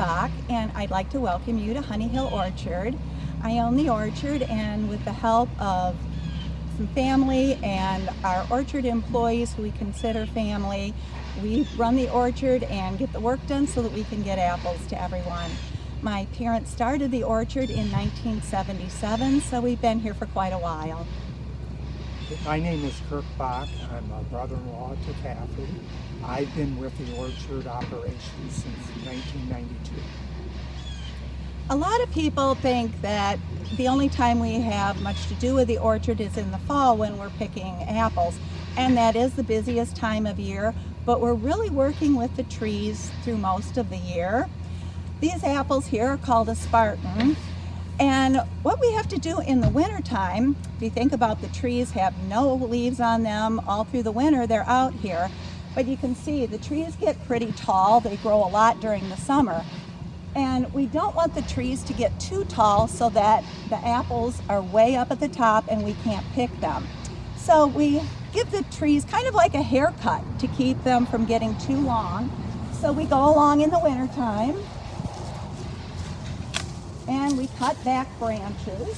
Bach and I'd like to welcome you to Honey Hill Orchard. I own the orchard and with the help of some family and our orchard employees who we consider family, we run the orchard and get the work done so that we can get apples to everyone. My parents started the orchard in 1977, so we've been here for quite a while. My name is Kirk Bach. I'm a brother-in-law to Kathy. I've been with the orchard operation since 1992. A lot of people think that the only time we have much to do with the orchard is in the fall when we're picking apples. And that is the busiest time of year, but we're really working with the trees through most of the year. These apples here are called a Spartan. And what we have to do in the wintertime, if you think about the trees have no leaves on them all through the winter, they're out here. But you can see the trees get pretty tall. They grow a lot during the summer. And we don't want the trees to get too tall so that the apples are way up at the top and we can't pick them. So we give the trees kind of like a haircut to keep them from getting too long. So we go along in the wintertime and we cut back branches.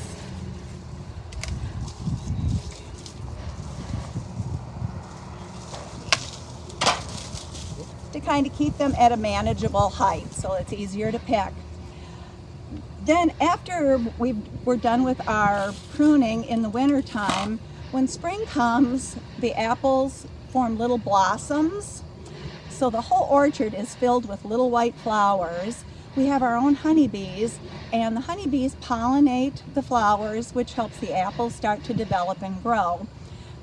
to kind of keep them at a manageable height so it's easier to pick. Then after we we're done with our pruning in the wintertime, when spring comes, the apples form little blossoms. So the whole orchard is filled with little white flowers we have our own honeybees and the honeybees pollinate the flowers which helps the apples start to develop and grow.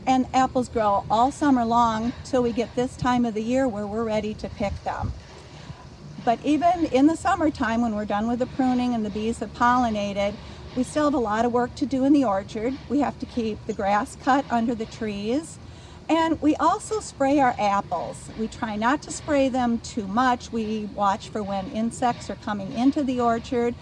And apples grow all summer long till we get this time of the year where we're ready to pick them. But even in the summertime when we're done with the pruning and the bees have pollinated, we still have a lot of work to do in the orchard. We have to keep the grass cut under the trees. And we also spray our apples. We try not to spray them too much. We watch for when insects are coming into the orchard.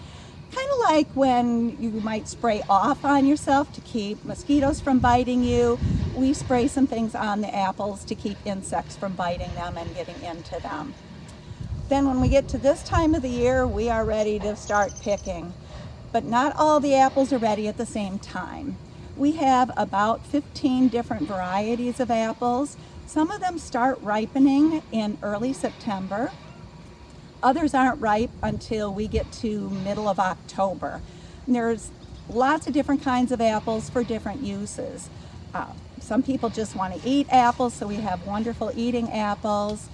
Kind of like when you might spray off on yourself to keep mosquitoes from biting you. We spray some things on the apples to keep insects from biting them and getting into them. Then when we get to this time of the year, we are ready to start picking. But not all the apples are ready at the same time. We have about 15 different varieties of apples. Some of them start ripening in early September. Others aren't ripe until we get to middle of October. And there's lots of different kinds of apples for different uses. Uh, some people just want to eat apples, so we have wonderful eating apples.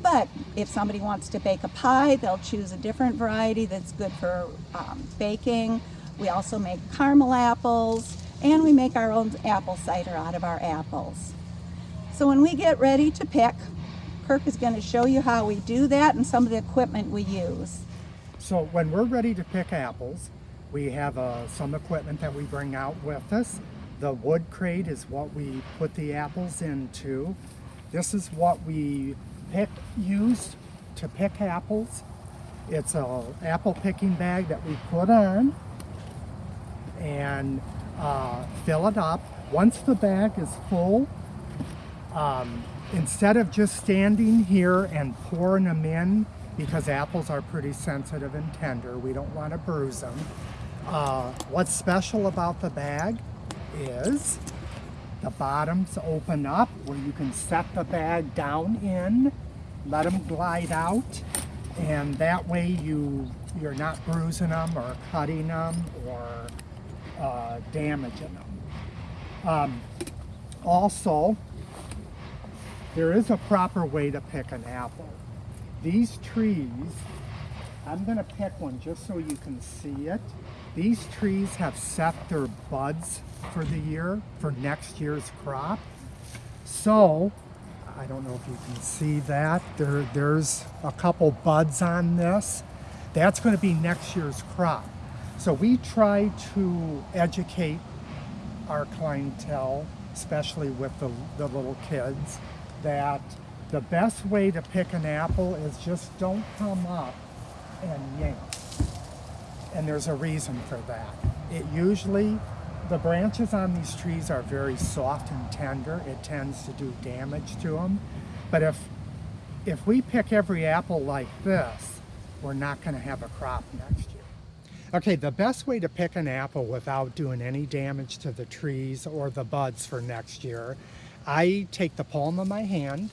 But if somebody wants to bake a pie, they'll choose a different variety that's good for um, baking. We also make caramel apples and we make our own apple cider out of our apples. So when we get ready to pick, Kirk is going to show you how we do that and some of the equipment we use. So when we're ready to pick apples, we have uh, some equipment that we bring out with us. The wood crate is what we put the apples into. This is what we pick, used to pick apples. It's an apple picking bag that we put on and uh, fill it up. Once the bag is full, um, instead of just standing here and pouring them in, because apples are pretty sensitive and tender, we don't want to bruise them. Uh, what's special about the bag is the bottoms open up where you can set the bag down in, let them glide out, and that way you, you're not bruising them or cutting them or uh, damaging them. Um, also, there is a proper way to pick an apple. These trees, I'm going to pick one just so you can see it. These trees have set their buds for the year, for next year's crop. So, I don't know if you can see that. There, there's a couple buds on this. That's going to be next year's crop. So we try to educate our clientele, especially with the, the little kids, that the best way to pick an apple is just don't come up and yank. And there's a reason for that. It usually, the branches on these trees are very soft and tender. It tends to do damage to them. But if, if we pick every apple like this, we're not going to have a crop next year. Okay, the best way to pick an apple without doing any damage to the trees or the buds for next year, I take the palm of my hand,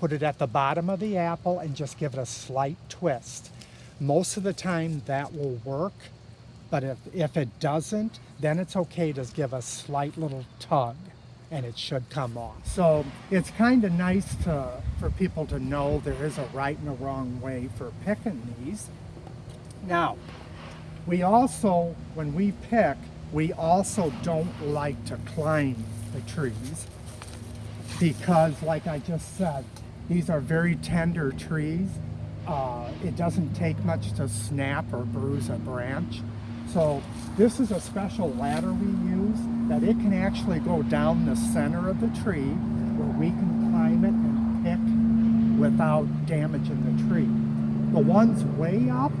put it at the bottom of the apple, and just give it a slight twist. Most of the time that will work, but if, if it doesn't, then it's okay to give a slight little tug and it should come off. So it's kind of nice to, for people to know there is a right and a wrong way for picking these. Now, we also, when we pick, we also don't like to climb the trees because like I just said, these are very tender trees. Uh, it doesn't take much to snap or bruise a branch. So this is a special ladder we use that it can actually go down the center of the tree where we can climb it and pick without damaging the tree. The ones way up,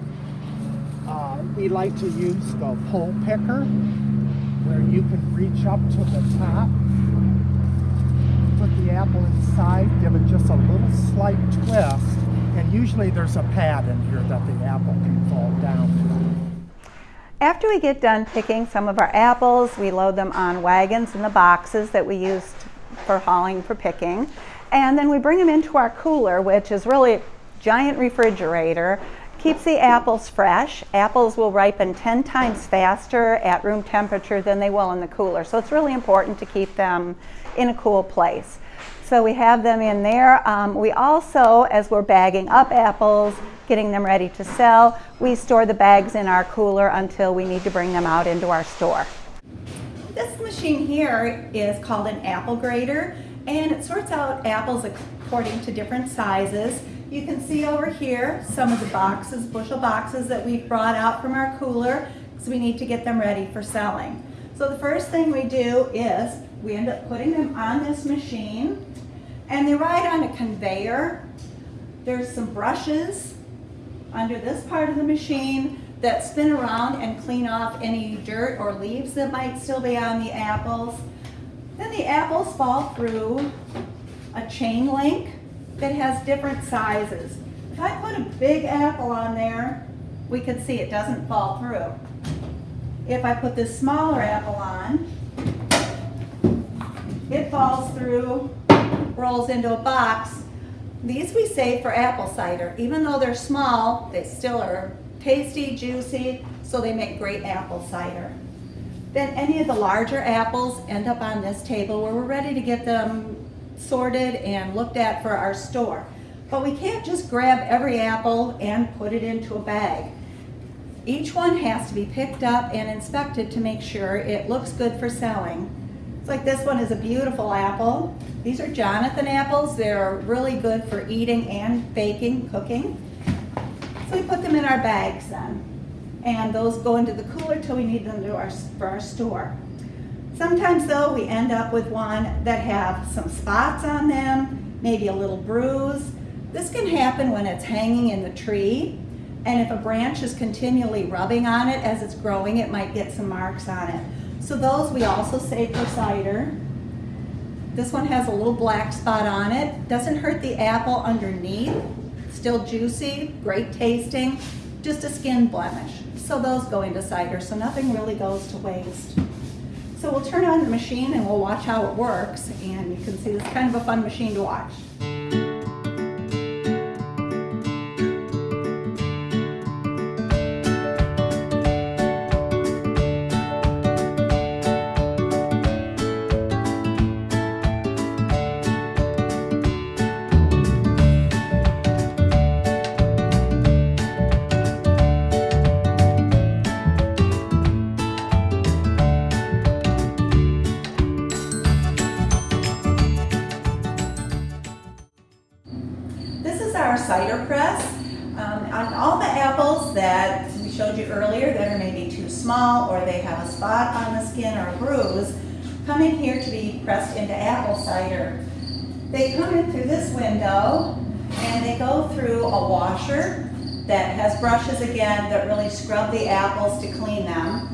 uh, we like to use the pole picker where you can reach up to the top, put the apple inside, give it just a little slight twist, and usually there's a pad in here that the apple can fall down. After we get done picking some of our apples, we load them on wagons in the boxes that we used for hauling for picking. And then we bring them into our cooler, which is really a giant refrigerator. Keeps the apples fresh. Apples will ripen 10 times faster at room temperature than they will in the cooler. So it's really important to keep them in a cool place. So we have them in there. Um, we also, as we're bagging up apples, getting them ready to sell, we store the bags in our cooler until we need to bring them out into our store. This machine here is called an apple grader and it sorts out apples according to different sizes. You can see over here some of the boxes, bushel boxes that we've brought out from our cooler because we need to get them ready for selling. So the first thing we do is we end up putting them on this machine and they ride on a conveyor. There's some brushes under this part of the machine that spin around and clean off any dirt or leaves that might still be on the apples. Then the apples fall through a chain link that has different sizes. If I put a big apple on there, we can see it doesn't fall through. If I put this smaller apple on, it falls through, rolls into a box. These we save for apple cider. Even though they're small, they still are tasty, juicy, so they make great apple cider. Then any of the larger apples end up on this table where we're ready to get them sorted and looked at for our store. But we can't just grab every apple and put it into a bag. Each one has to be picked up and inspected to make sure it looks good for selling. It's like this one is a beautiful apple. These are Jonathan apples. They're really good for eating and baking, cooking. So we put them in our bags then. And those go into the cooler till we need them our, for our store. Sometimes though, we end up with one that have some spots on them, maybe a little bruise. This can happen when it's hanging in the tree. And if a branch is continually rubbing on it as it's growing, it might get some marks on it. So those we also save for cider. This one has a little black spot on it. Doesn't hurt the apple underneath. Still juicy, great tasting, just a skin blemish. So those go into cider, so nothing really goes to waste. So we'll turn on the machine and we'll watch how it works. And you can see it's kind of a fun machine to watch. Is our cider press. Um, on all the apples that we showed you earlier that are maybe too small or they have a spot on the skin or a bruise, come in here to be pressed into apple cider. They come in through this window and they go through a washer that has brushes again that really scrub the apples to clean them.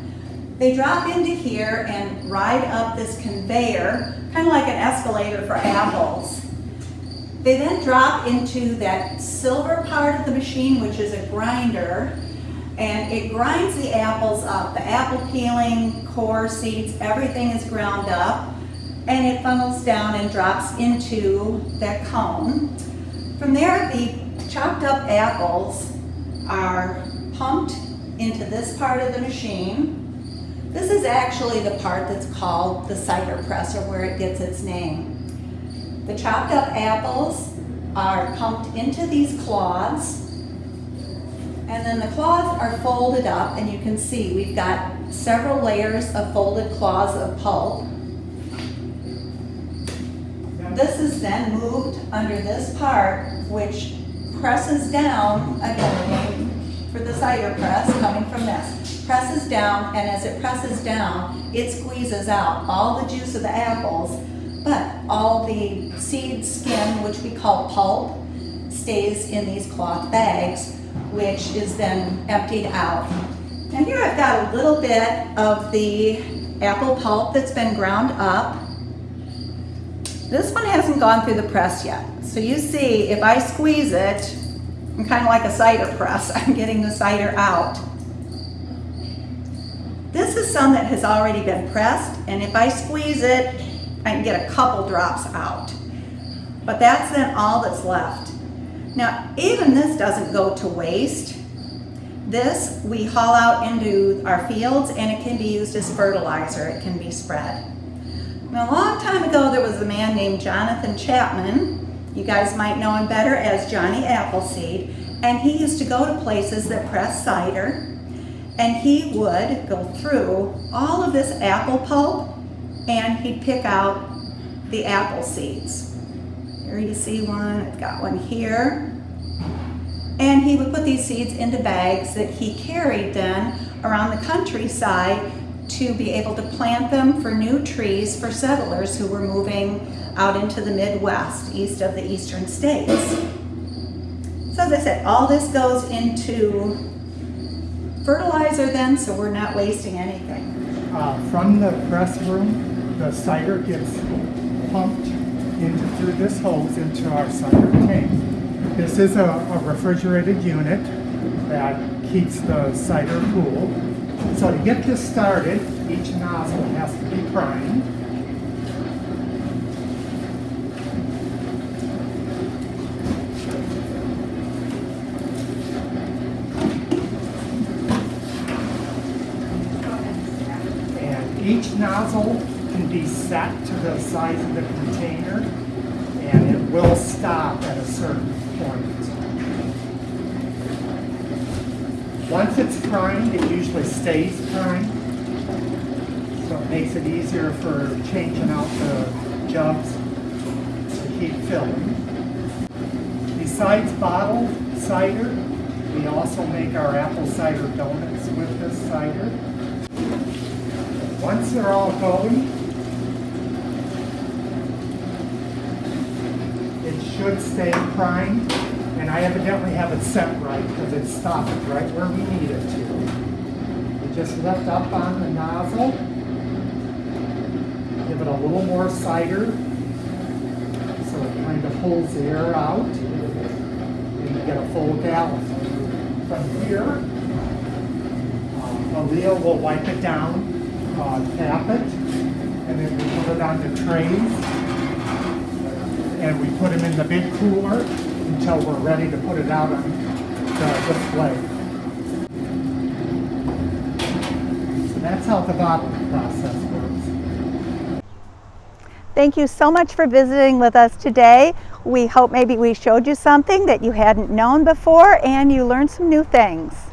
They drop into here and ride up this conveyor, kind of like an escalator for apples. They then drop into that silver part of the machine, which is a grinder, and it grinds the apples up. The apple peeling, core, seeds, everything is ground up, and it funnels down and drops into that cone. From there, the chopped up apples are pumped into this part of the machine. This is actually the part that's called the cider press or where it gets its name. The chopped up apples are pumped into these cloths and then the cloths are folded up and you can see we've got several layers of folded cloths of pulp. This is then moved under this part which presses down, again for the cider press coming from this, presses down and as it presses down it squeezes out all the juice of the apples but all the seed skin, which we call pulp, stays in these cloth bags, which is then emptied out. Now here I've got a little bit of the apple pulp that's been ground up. This one hasn't gone through the press yet. So you see, if I squeeze it, I'm kind of like a cider press. I'm getting the cider out. This is some that has already been pressed, and if I squeeze it, I can get a couple drops out. But that's then all that's left. Now, even this doesn't go to waste. This we haul out into our fields and it can be used as fertilizer. It can be spread. Now, a long time ago, there was a man named Jonathan Chapman. You guys might know him better as Johnny Appleseed. And he used to go to places that press cider and he would go through all of this apple pulp and he'd pick out the apple seeds. Here you see one, I've got one here. And he would put these seeds into bags that he carried then around the countryside to be able to plant them for new trees for settlers who were moving out into the Midwest, east of the eastern states. So as I said, all this goes into fertilizer then, so we're not wasting anything. Uh, from the press room, the cider gets pumped into, through this hose into our cider tank. This is a, a refrigerated unit that keeps the cider cool. So to get this started, each nozzle has to be primed. And each nozzle can be set to the size of the container and it will stop at a certain point. Once it's primed, it usually stays primed. So it makes it easier for changing out the jugs to keep filling. Besides bottled cider, we also make our apple cider donuts with this cider. Once they're all going, should stay primed, and I evidently have it set right because it's stopped right where we need it to. We just lift up on the nozzle, give it a little more cider, so it kind of pulls the air out, and you get a full gallon. From here, uh, Aaliyah will wipe it down, uh, tap it, and then we put it on the trays and we put them in the big cooler until we're ready to put it out on the display. So that's how the bottling process works. Thank you so much for visiting with us today. We hope maybe we showed you something that you hadn't known before and you learned some new things.